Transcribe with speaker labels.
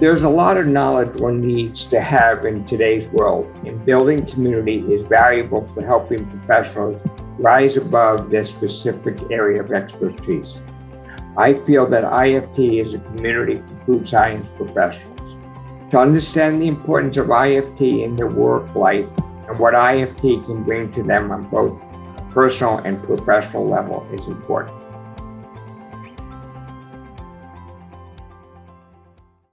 Speaker 1: There's a lot of knowledge one needs to have in today's world, and building community is valuable for helping professionals rise above their specific area of expertise. I feel that IFT is a community for food science professionals. To understand the importance of IFT in their work life and what IFT can bring to them on both personal and professional level is important.